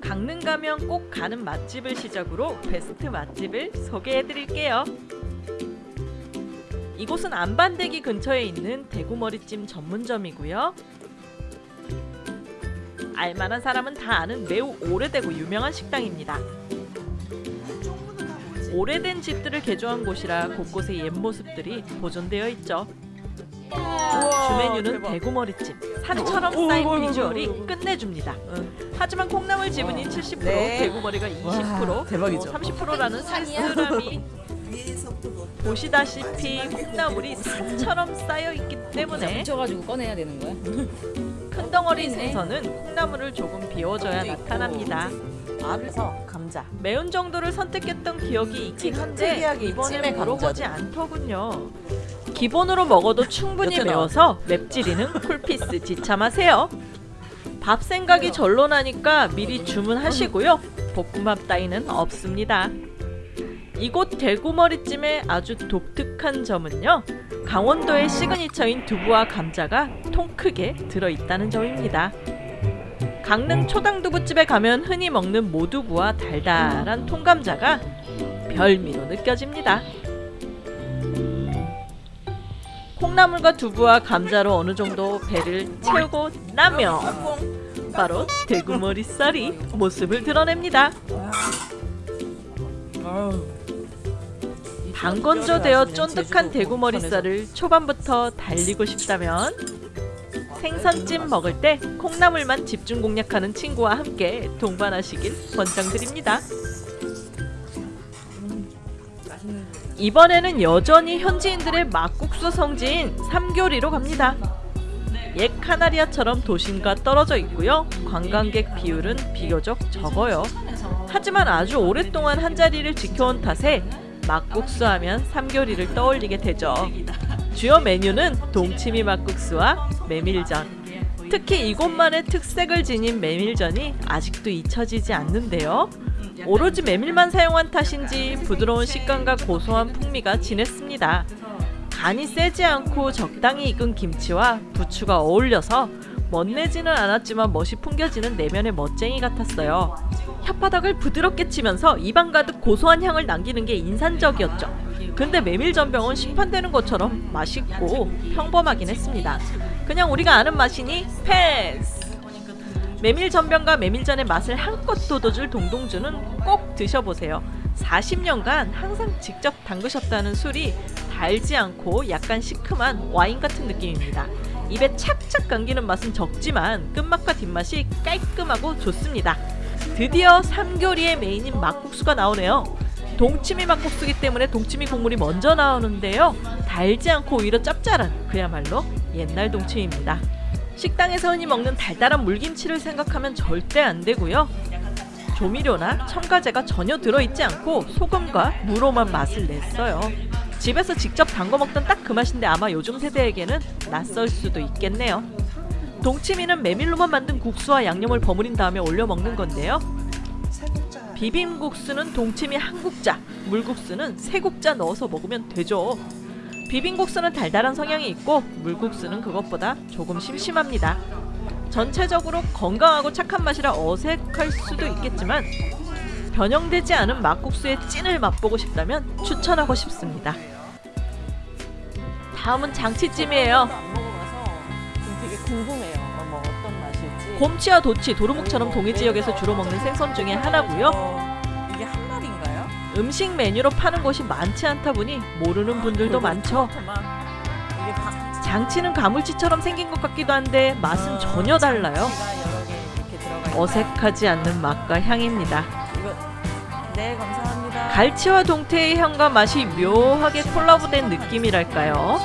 강릉 가면 꼭 가는 맛집을 시작으로 베스트 맛집을 소개해드릴게요. 이곳은 안반대기 근처에 있는 대구머리찜 전문점이고요. 알만한 사람은 다 아는 매우 오래되고 유명한 식당입니다. 오래된 집들을 개조한 곳이라 곳곳에 옛 모습들이 보존되어 있죠. 주 메뉴는 대구머리찜. 산처럼 오, 쌓인 어이구, 비주얼이. 끝내줍니다. 하지만 콩나물 지분이 70%, 네. 대구머리가 20%, 와, 대박이죠. 30%라는 쓸쓸함이 보시다시피 콩나물이 산처럼 쌓여 있기 때문에 묻혀가지고 꺼내야 되는 거야? 큰 덩어리 있네. 생선은 콩나물을 조금 비워줘야 나타납니다. 알에서 감자. 매운 정도를 선택했던 기억이 있긴 한데 이번에 물어보지. 않더군요. 기본으로 먹어도 충분히? 매워서 맵찔이는 쿨피스 지참하세요. 밥 생각이 절로 나니까 미리 주문하시고요. 볶음밥 따위는 없습니다. 이곳 대구머리찜의 아주 독특한 점은요. 강원도의 시그니처인 두부와 감자가 통 크게 들어있다는 점입니다. 강릉 초당두부집에 가면 흔히 먹는 모두부와 달달한 통감자가 별미로 느껴집니다. 콩나물과 두부와 감자로 어느 정도 배를 채우고 나면 바로 대구머리살이 모습을 드러냅니다. 방건조되어 쫀득한 대구머리살을 초반부터 달리고 싶다면 생선찜 먹을 때 콩나물만 집중 공략하는 친구와 함께 동반하시길 권장드립니다. 이번에는 여전히 현지인들의 막국수 성지인 삼교리로 갑니다. 옛 카나리아처럼 도심과 떨어져 있고요. 관광객 비율은 비교적 적어요. 하지만 아주 오랫동안 한 자리를 지켜온 탓에 막국수 하면 삼교리를 떠올리게 되죠. 주요 메뉴는 동치미 막국수와 메밀전. 특히 이곳만의 특색을 지닌 메밀전이 아직도 잊혀지지 않는데요. 오로지 메밀만 사용한 탓인지 부드러운 식감과 고소한 풍미가 진했습니다. 간이 세지 않고 적당히 익은 김치와 부추가 어울려서 멋내지는 않았지만 멋이 풍겨지는 내면의 멋쟁이 같았어요. 혓바닥을 부드럽게 치면서 입안 가득 고소한 향을 남기는 게 인상적이었죠. 근데 메밀전병은 시판되는 것처럼 맛있고 평범하긴 했습니다. 그냥 우리가 아는 맛이니 패스! 메밀전병과 메밀전의 맛을 한껏 돋워줄 동동주는 꼭 드셔보세요. 40년간 항상 직접 담그셨다는 술이 달지 않고 약간 시큼한 와인 같은 느낌입니다. 입에 착착 감기는 맛은 적지만 끝맛과 뒷맛이 깔끔하고 좋습니다. 드디어 삼교리의 메인인 막국수가 나오네요. 동치미 막국수기 때문에 동치미 국물이 먼저 나오는데요. 달지 않고 오히려 짭짤한 그야말로 옛날 동치미입니다. 식당에서 흔히 먹는 달달한 물김치를 생각하면 절대 안 되고요. 조미료나 첨가제가 전혀 들어있지 않고 소금과 무로만 맛을 냈어요. 집에서 직접 담궈 먹던 딱 그 맛인데 아마 요즘 세대에게는 낯설 수도 있겠네요. 동치미는 메밀로만 만든 국수와 양념을 버무린 다음에 올려 먹는 건데요. 비빔국수는 동치미 한 국자, 물국수는 세 국자 넣어서 먹으면 되죠. 비빔국수는 달달한 성향이 있고 물국수는 그것보다 조금 심심합니다. 전체적으로 건강하고 착한 맛이라 어색할 수도 있겠지만 변형되지 않은 막국수의 찐을 맛보고 싶다면 추천하고 싶습니다. 다음은 장치찜이에요. 되게 맛일지. 곰치와 도치, 도루묵처럼 동해 지역에서 주로 먹는 생선 중에 하나고요. 어, 이게 한 마리인가요? 음식 메뉴로 파는 곳이 많지 않다 보니 모르는 분들도 많죠. 장치는 가물치처럼 생긴 것 같기도 한데 맛은 전혀 달라요. 어색하지 않는 맛과 향입니다. 네 감사합니다. 갈치와 동태의 향과 맛이 묘하게 콜라보된 느낌이랄까요?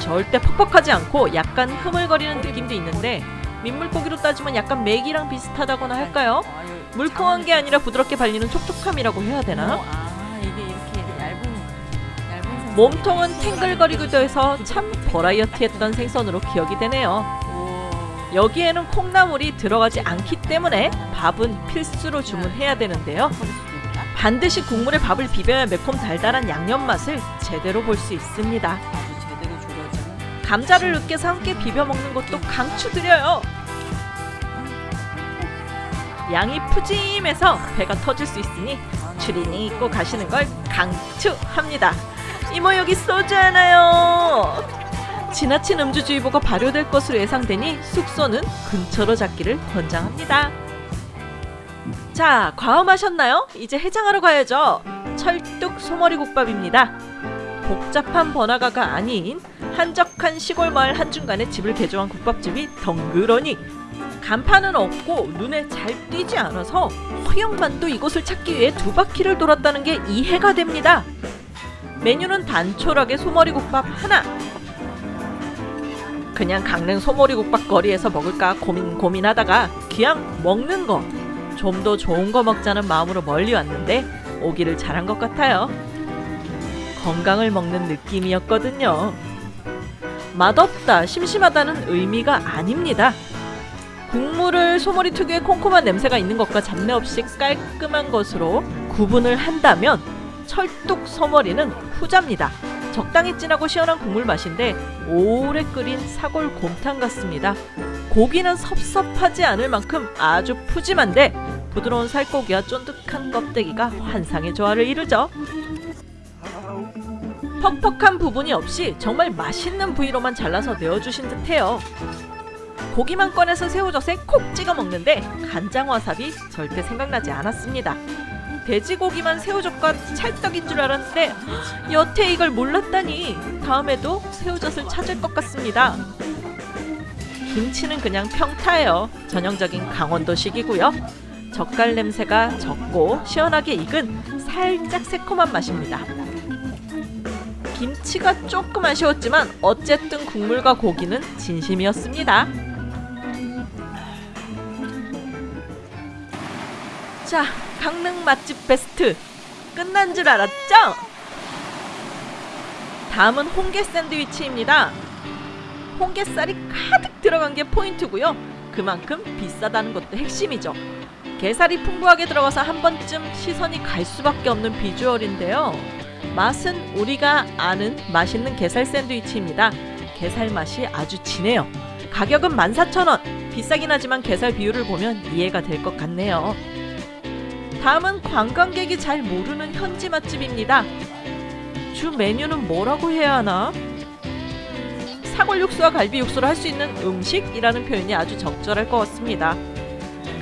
절대 퍽퍽하지 않고 약간 흐물거리는 느낌도 있는데 민물고기로 따지면 약간 맥이랑 비슷하다거나 할까요? 아, 물컹한 게 아니라 부드럽게 발리는 촉촉함이라고 해야 어, 되나? 아 얇은 생선. 몸통은 탱글거리기도 해서 참 버라이어티했던 생선으로 기억이 되네요. 오. 여기에는 콩나물이 들어가지 않기 때문에 밥은 필수로 주문해야 되는데요. 반드시 국물에 밥을 비벼야 매콤 달달한 양념 맛을 제대로 볼 수 있습니다. 감자를 으깨서 함께 비벼 먹는 것도 강추드려요. 양이 푸짐해서 배가 터질 수 있으니 추리닝 입고 가시는 걸 강추합니다. 이모 여기 소주 하나요. 지나친 음주주의보가 발효될 것으로 예상되니 숙소는 근처로 잡기를 권장합니다. 자, 과음하셨나요? 이제 해장하러 가야죠. 철뚝 소머리 국밥입니다. 복잡한 번화가가 아닌 한적한 시골 마을 한중간에 집을 개조한 국밥집이 덩그러니 간판은 없고 눈에 잘 띄지 않아서 허영만도 이곳을 찾기 위해 두 바퀴를 돌았다는 게 이해가 됩니다. 메뉴는 단촐하게 소머리국밥 하나. 그냥 강릉 소머리국밥 거리에서 먹을까 고민 고민하다가 그냥 먹는 거. 좀 더 좋은 거 먹자는 마음으로 멀리 왔는데 오기를 잘한 것 같아요. 건강을 먹는 느낌이었거든요. 맛없다, 심심하다는 의미가 아닙니다. 국물을 소머리 특유의 콩콩한 냄새가 있는 것과 잡내 없이 깔끔한 것으로 구분을 한다면 철뚝 소머리는 후자입니다. 적당히 진하고 시원한 국물 맛인데 오래 끓인 사골 곰탕 같습니다. 고기는 섭섭하지 않을 만큼 아주 푸짐한데 부드러운 살코기와 쫀득한 껍데기가 환상의 조화를 이루죠. 퍽퍽한 부분이 없이 정말 맛있는 부위로만 잘라서 내어주신 듯해요. 고기만 꺼내서 새우젓에 콕 찍어 먹는데 간장 와사비 절대 생각나지 않았습니다. 돼지고기만 새우젓과 찰떡인 줄 알았는데 여태 이걸 몰랐다니 다음에도 새우젓을 찾을 것 같습니다. 김치는 그냥 평타예요. 전형적인 강원도식이고요. 젓갈 냄새가 적고 시원하게 익은 살짝 새콤한 맛입니다. 김치가 조금 아쉬웠지만 어쨌든 국물과 고기는 진심이었습니다. 자, 강릉 맛집 베스트 끝난 줄 알았죠? 다음은 홍게 샌드위치입니다. 홍게살이 가득 들어간 게 포인트고요. 그만큼 비싸다는 것도 핵심이죠. 게살이 풍부하게 들어가서 한 번쯤 시선이 갈 수밖에 없는 비주얼인데요. 맛은 우리가 아는 맛있는 게살 샌드위치입니다. 게살 맛이 아주 진해요. 가격은 14,000원. 비싸긴 하지만 게살 비율을 보면 이해가 될 것 같네요. 다음은 관광객이 잘 모르는 현지 맛집입니다. 주 메뉴는 뭐라고 해야 하나? 사골 육수와 갈비 육수를 할 수 있는 음식이라는 표현이 아주 적절할 것 같습니다.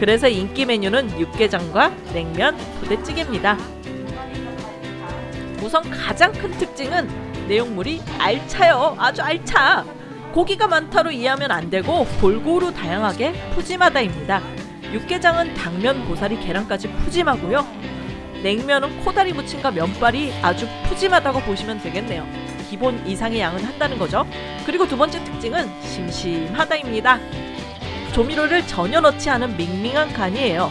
그래서 인기 메뉴는 육개장과 냉면, 부대찌개입니다. 우선 가장 큰 특징은 내용물이 알차요. 아주 알차. 고기가 많다로 이해하면 안 되고 골고루 다양하게 푸짐하다입니다. 육개장은 당면, 고사리, 계란까지 푸짐하고요. 냉면은 코다리 무침과 면발이 아주 푸짐하다고 보시면 되겠네요. 기본 이상의 양은 한다는 거죠. 그리고 두 번째 특징은 심심하다입니다. 조미료를 전혀 넣지 않은 밍밍한 간이에요.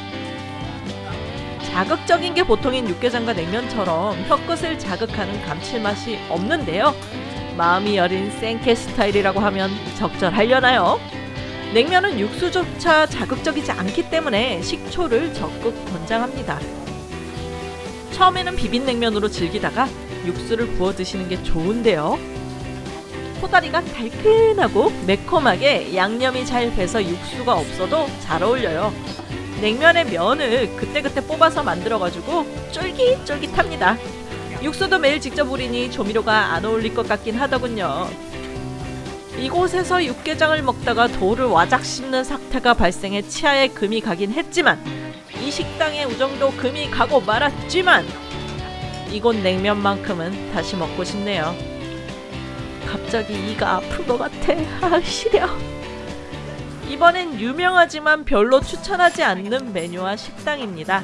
자극적인 게 보통인 육개장과 냉면처럼 혀끝을 자극하는 감칠맛이 없는데요. 마음이 여린 생케 스타일이라고 하면 적절하려나요? 냉면은 육수조차 자극적이지 않기 때문에 식초를 적극 권장합니다. 처음에는 비빔냉면으로 즐기다가 육수를 부어 드시는 게 좋은데요. 코다리가 달큰하고 매콤하게 양념이 잘 배서 육수가 없어도 잘 어울려요. 냉면의 면을 그때그때 뽑아서 만들어가지고 쫄깃쫄깃합니다. 육수도 매일 직접 우리니 조미료가 안 어울릴 것 같긴 하더군요. 이곳에서 육개장을 먹다가 돌을 와작 씹는 사태가 발생해 치아에 금이 가긴 했지만 이 식당의 우정도 금이 가고 말았지만 이곳 냉면만큼은 다시 먹고 싶네요. 갑자기 이가 아픈 것 같아. 아 시려. 이번엔 유명하지만 별로 추천하지 않는 메뉴와 식당입니다.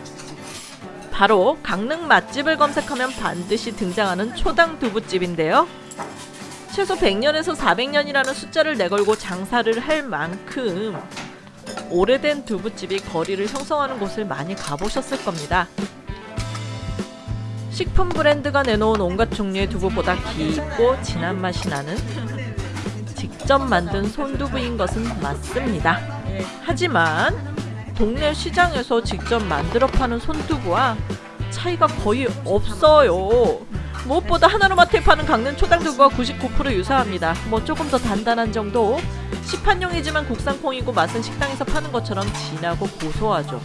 바로 강릉 맛집을 검색하면 반드시 등장하는 초당 두부집인데요. 최소 100년에서 400년이라는 숫자를 내걸고 장사를 할 만큼 오래된 두부집이 거리를 형성하는 곳을 많이 가보셨을 겁니다. 식품 브랜드가 내놓은 온갖 종류의 두부보다 깊고 진한 맛이 나는 직접 만든 손두부인 것은 맞습니다. 하지만 동네 시장에서 직접 만들어 파는 손두부와 차이가 거의 없어요. 무엇보다 하나로마트에 파는 강릉 초당두부와 99% 유사합니다. 뭐 조금 더 단단한 정도. 시판용이지만 국산 콩이고 맛은 식당에서 파는 것처럼 진하고 고소하죠.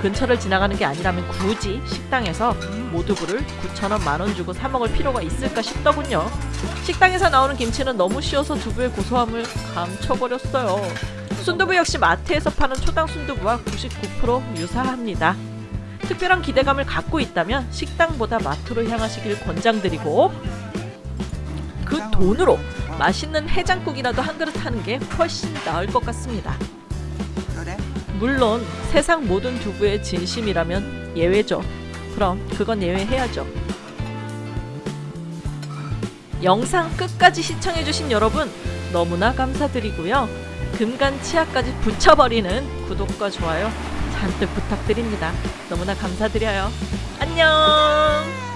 근처를 지나가는 게 아니라면 굳이 식당에서 모두부를 9,000원 만원 주고 사 먹을 필요가 있을까 싶더군요. 식당에서 나오는 김치는 너무 쉬워서 두부의 고소함을 감춰버렸어요. 순두부 역시 마트에서 파는 초당 순두부와 99% 유사합니다. 특별한 기대감을 갖고 있다면 식당보다 마트로 향하시길 권장드리고 그 돈으로 맛있는 해장국이라도 한 그릇 하는 게 훨씬 나을 것 같습니다. 물론 세상 모든 두부의 진심이라면 예외죠. 그럼 그건 예외해야죠. 영상 끝까지 시청해주신 여러분 너무나 감사드리고요. 금간 치아까지 붙여버리는 구독과 좋아요 잔뜩 부탁드립니다. 너무나 감사드려요. 안녕!